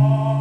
Oh.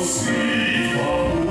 四方。